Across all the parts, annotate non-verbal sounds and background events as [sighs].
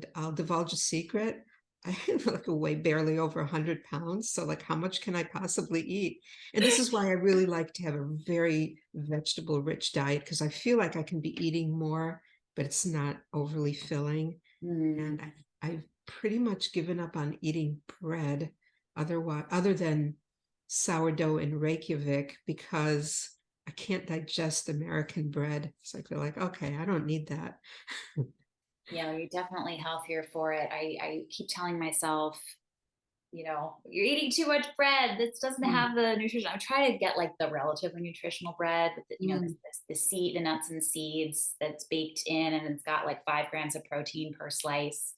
and I'll divulge a secret. [laughs] I like weigh barely over 100 pounds. So like, how much can I possibly eat? And this is why I really [laughs] like to have a very vegetable rich diet because I feel like I can be eating more, but it's not overly filling. Mm. And I, I've pretty much given up on eating bread otherwise, other than sourdough in Reykjavik because I can't digest American bread. So I feel like, okay, I don't need that. [laughs] Yeah, you're definitely healthier for it. I, I keep telling myself, you know, you're eating too much bread. This doesn't Mm. have the nutrition. I'm trying to get like the relatively nutritional bread, with the, you know, the, Mm. the seed, the nuts and seeds that's baked in, and it's got like five grams of protein per slice.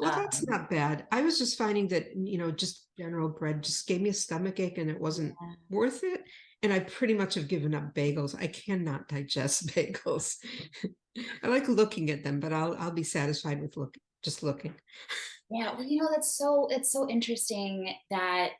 Well, that's Um, not bad. I was just finding that, you know, just general bread just gave me a stomach ache and it wasn't yeah. worth it. And I pretty much have given up bagels. I cannot digest [laughs] bagels. I like looking at them, but I'll I'll be satisfied with look just looking. Yeah, well, you know, that's so it's so interesting that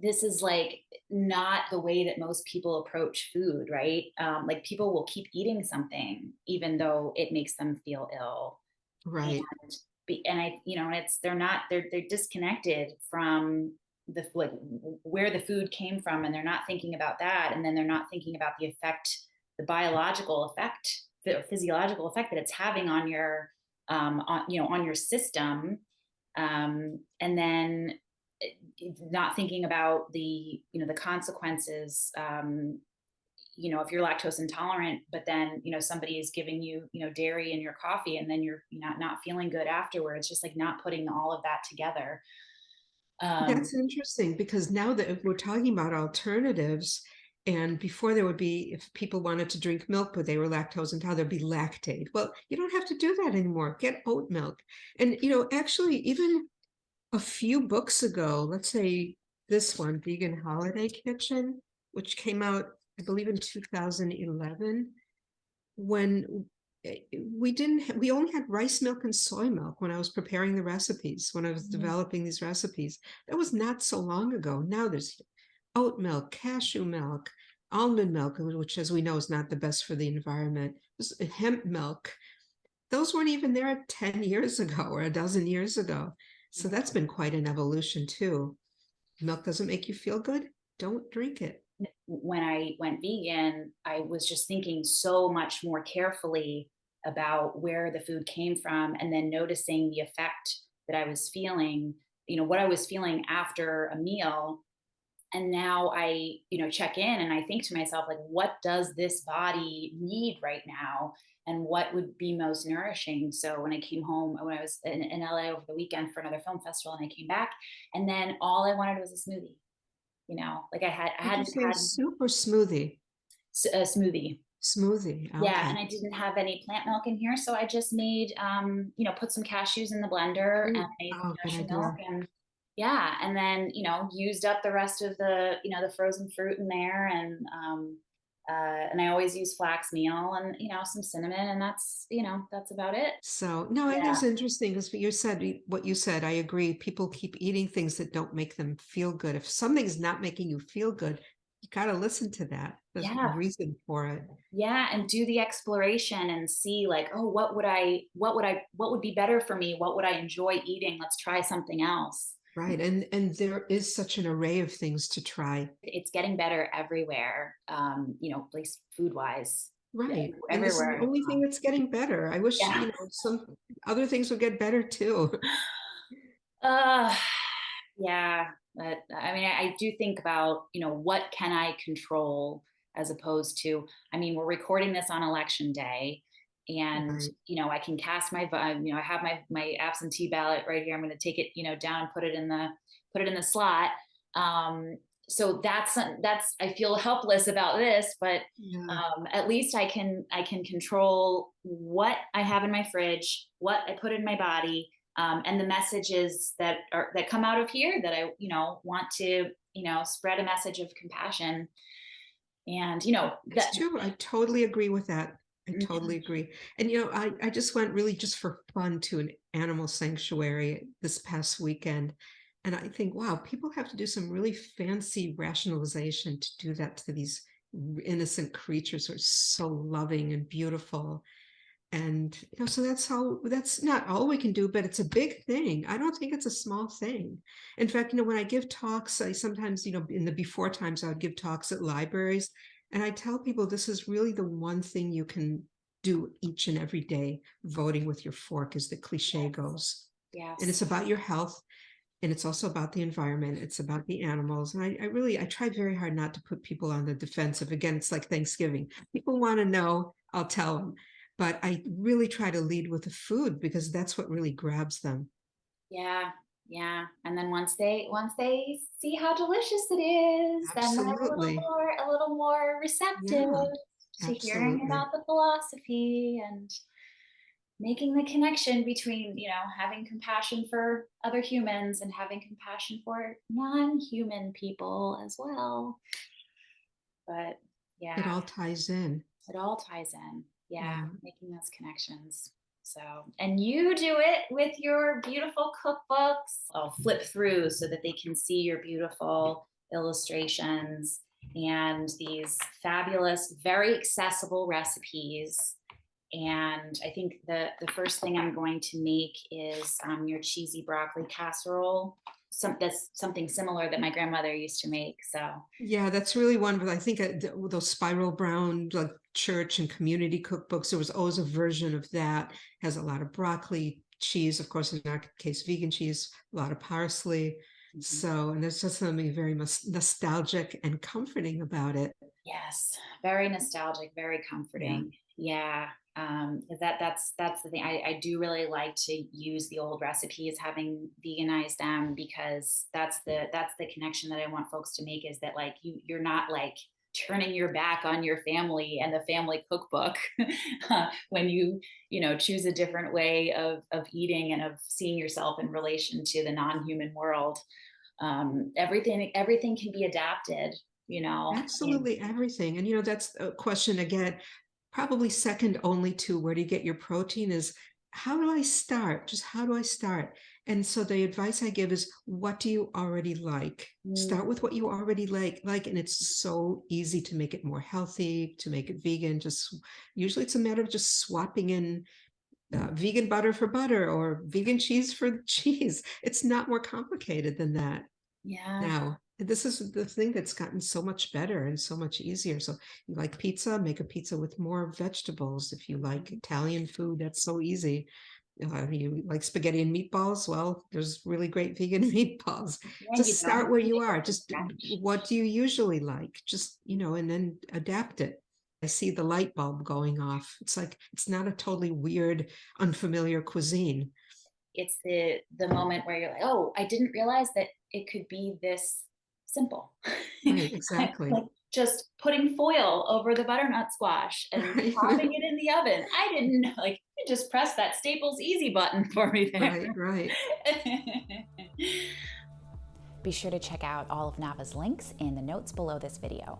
this is like not the way that most people approach food, right? Um, like people will keep eating something even though it makes them feel ill. Right. And be, and I, you know, it's they're not they're they're disconnected from the like where the food came from, and they're not thinking about that, and then they're not thinking about the effect, the biological effect, physiological effect that it's having on your um on you know on your system. Um, and then eh, not thinking about the you know the consequences um, you know if you're lactose intolerant but then you know somebody is giving you you know dairy in your coffee and then you're not not feeling good afterwards just like not putting all of that together. Um, That's interesting because now that we're talking about alternatives, and before there would be, if people wanted to drink milk, but they were lactose intolerant, there'd be Lactaid. Well, you don't have to do that anymore. Get oat milk. And, you know, actually, even a few books ago, let's say this one, Vegan Holiday Kitchen, which came out, I believe, in 2011, when eh, we didn't, we only had rice milk and soy milk when I was preparing the recipes, when I was Mhm. developing these recipes. That was not so long ago. Now there's oat milk, cashew milk, almond milk, which, as we know, is not the best for the environment, hemp milk. Those weren't even there 10 years ago [laughs] or a dozen years ago. So that's been quite an evolution too. Milk doesn't make you feel good? Don't drink it. when I went vegan, I was just thinking so much more carefully about where the food came from and then noticing the effect that I was feeling, you know, what I was feeling after a meal. And now I, you know, check in and I think to myself, like, what does this body need right now? And what would be most nourishing? So when I came home, when I was in, in LA over the weekend for another film festival and I came back, and then all I wanted was a smoothie you know like i had i hadn't had soup smoothie? a smoothie Smoothie. yeah and i didn't have any plant milk in here so i just made um you know put some cashews in the blender and Mm, made oh, milk and yeah and then you know used up the rest of the you know the frozen fruit in there and um uh and i always use flax meal and you know some cinnamon and that's you know that's about it So no, it yeah is interesting because what you said, what you said, I agree. People keep eating things that don't make them feel good. If something's not making you feel good, you got to listen to that. There's Yeah. a reason for it. yeah and do the exploration and see like oh what would i what would i what would be better for me what would i enjoy eating let's try something else Right. And and there is such an array of things to try. it's getting better everywhere um you know at least food wise Right. And is the everywhere only thing that's getting better. I wish, Yeah. you know, some other things would get better too. [sighs] uh yeah but i mean I, I do think about you know what can i control as opposed to i mean we're recording this on election day and Right. you know i can cast my you know i have my my absentee ballot right here i'm going to take it you know down and put it in the put it in the slot um so that's that's i feel helpless about this but Yeah. um, at least I can I can control what I have in my fridge, what I put in my body, um, and the messages that are that come out of here that I you know want to you know spread a message of compassion, and you know that It's true. I totally agree with that. I Mhm. totally agree. And you know, I, I just went really just for fun to an animal sanctuary this past weekend. And I think, wow, people have to do some really fancy rationalization to do that to these innocent creatures who are so loving and beautiful. And, you know, so that's how, that's not all we can do, but it's a big thing. I don't think it's a small thing. In fact, you know, when I give talks, I sometimes, you know, in the before times, I would give talks at libraries. And I tell people this is really the one thing you can do each and every day. Voting with your fork, as the cliche Yes. goes. Yes. And it's about your health. And it's also about the environment. It's about the animals. And I, I really, I try very hard not to put people on the defensive. Again, it's like Thanksgiving. People want to know, I'll tell them. But I really try to lead with the food because that's what really grabs them. Yeah, yeah. And then once they once they see how delicious it is, then they're a little more a little more receptive to hearing about the philosophy and making the connection between, you know, having compassion for other humans and having compassion for non-human people as well. But yeah, It all ties in. it all ties in. Yeah, Yeah. making those connections. So, and you do it with your beautiful cookbooks. I'll flip through so that they can see your beautiful illustrations and these fabulous, very accessible recipes. And I think the, the first thing I'm going to make is um, your cheesy broccoli casserole. Some, that's something similar that my grandmother used to make. So Yeah, that's really one. But I think those spiral brown, like church and community cookbooks, there was always a version of that. Has a lot of broccoli, cheese, of course, in our case, vegan cheese, a lot of parsley. mhm. So, and there's just something very nostalgic and comforting about it. Yes, very nostalgic, very comforting. Yeah, um, that that's that's the thing. I, I do really like to use the old recipes, having veganized them, because that's the that's the connection that I want folks to make is that like you you're not like turning your back on your family and the family cookbook [laughs] when you you know choose a different way of of eating and of seeing yourself in relation to the non-human world. Um, everything everything can be adapted, you know. and- Absolutely everything. And you know, that's a question again, probably second only to where do you get your protein is how do I start? Just how do I start? And so the advice I give is what do you already like? Start with what you already like, like, and it's so easy to make it more healthy, to make it vegan. Just usually it's a matter of just swapping in uh, vegan butter for butter or vegan cheese for [laughs] cheese. It's not more complicated than that Yeah. now. This is the thing that's gotten so much better and so much easier. So you like pizza, make a pizza with more vegetables. If you like Italian food, that's so easy. Uh, you like spaghetti and meatballs? Well, there's really great [laughs] vegan meatballs. Yeah, Just start where you are. Just what do you usually like? Just, you know, and then adapt it. I see the light bulb going off. It's like it's not a totally weird, unfamiliar cuisine. It's the the moment where you're like, oh, I didn't realize that it could be this simple. [laughs] Right, exactly. like just putting foil over the butternut squash and [laughs] popping it in the oven. I didn't know, like you just press that Staples easy button for me there. Right, right. [laughs] Be sure to check out all of Nava's links in the notes below this video.